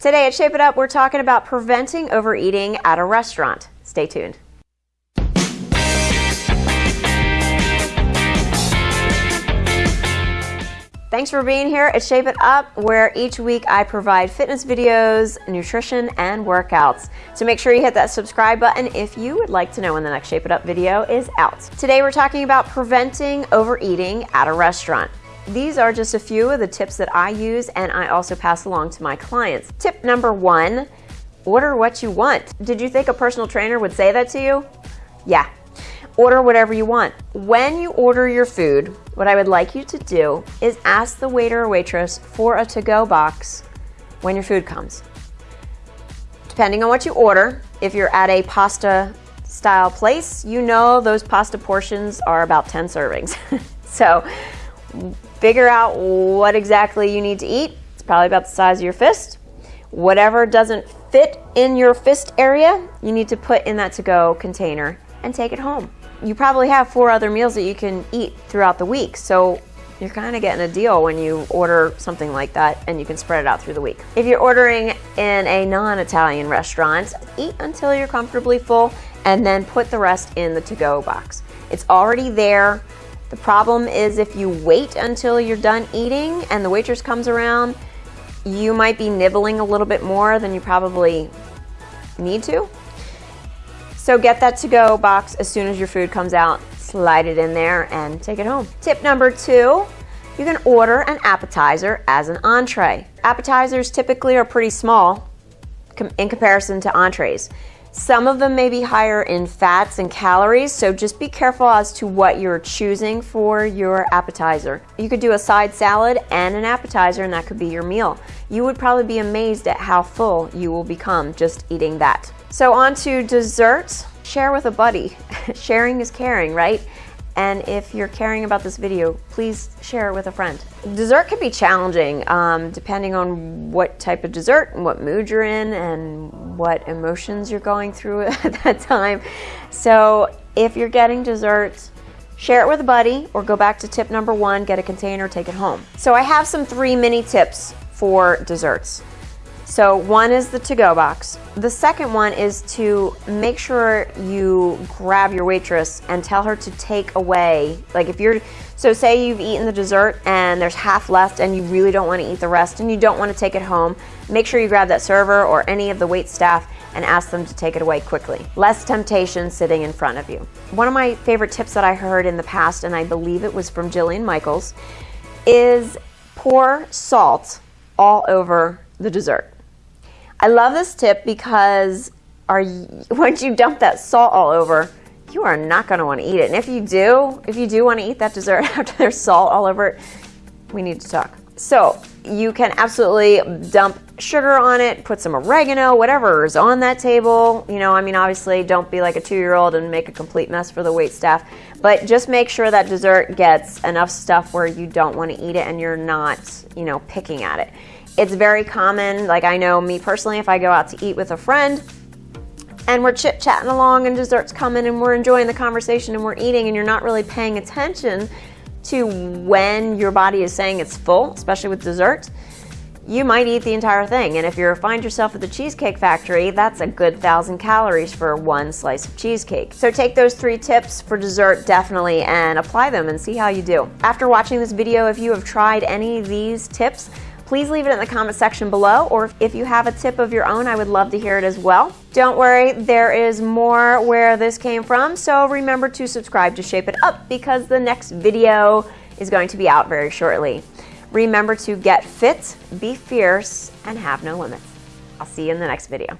Today at Shape It Up, we're talking about preventing overeating at a restaurant. Stay tuned. Thanks for being here at Shape It Up, where each week I provide fitness videos, nutrition, and workouts. So make sure you hit that subscribe button if you would like to know when the next Shape It Up video is out. Today we're talking about preventing overeating at a restaurant. These are just a few of the tips that I use and I also pass along to my clients. Tip number one, order what you want. Did you think a personal trainer would say that to you? Yeah, order whatever you want. When you order your food, what I would like you to do is ask the waiter or waitress for a to-go box when your food comes. Depending on what you order, if you're at a pasta style place, you know those pasta portions are about 10 servings. so Figure out what exactly you need to eat. It's probably about the size of your fist. Whatever doesn't fit in your fist area, you need to put in that to-go container and take it home. You probably have four other meals that you can eat throughout the week, so you're kind of getting a deal when you order something like that and you can spread it out through the week. If you're ordering in a non-Italian restaurant, eat until you're comfortably full and then put the rest in the to-go box. It's already there. The problem is if you wait until you're done eating and the waitress comes around, you might be nibbling a little bit more than you probably need to. So get that to-go box as soon as your food comes out, slide it in there and take it home. Tip number two, you can order an appetizer as an entree. Appetizers typically are pretty small in comparison to entrees. Some of them may be higher in fats and calories, so just be careful as to what you're choosing for your appetizer. You could do a side salad and an appetizer, and that could be your meal. You would probably be amazed at how full you will become just eating that. So on to desserts. Share with a buddy. Sharing is caring, right? And if you're caring about this video, please share it with a friend. Dessert can be challenging um, depending on what type of dessert and what mood you're in and what emotions you're going through at that time. So if you're getting desserts, share it with a buddy or go back to tip number one, get a container, take it home. So I have some three mini tips for desserts. So one is the to-go box. The second one is to make sure you grab your waitress and tell her to take away, like if you're, so say you've eaten the dessert and there's half left and you really don't want to eat the rest and you don't want to take it home, make sure you grab that server or any of the wait staff and ask them to take it away quickly. Less temptation sitting in front of you. One of my favorite tips that I heard in the past, and I believe it was from Jillian Michaels, is pour salt all over the dessert. I love this tip because are you, once you dump that salt all over, you are not going to want to eat it. And if you do, if you do want to eat that dessert after there's salt all over it, we need to talk. So you can absolutely dump sugar on it, put some oregano, whatever is on that table. You know, I mean, obviously don't be like a two-year-old and make a complete mess for the wait staff, but just make sure that dessert gets enough stuff where you don't want to eat it and you're not, you know, picking at it. It's very common, like I know me personally, if I go out to eat with a friend and we're chit chatting along and dessert's coming and we're enjoying the conversation and we're eating and you're not really paying attention to when your body is saying it's full, especially with dessert, you might eat the entire thing. And if you find yourself at the Cheesecake Factory, that's a good thousand calories for one slice of cheesecake. So take those three tips for dessert definitely and apply them and see how you do. After watching this video, if you have tried any of these tips, please leave it in the comment section below, or if you have a tip of your own, I would love to hear it as well. Don't worry, there is more where this came from, so remember to subscribe to Shape It Up because the next video is going to be out very shortly. Remember to get fit, be fierce, and have no limits. I'll see you in the next video.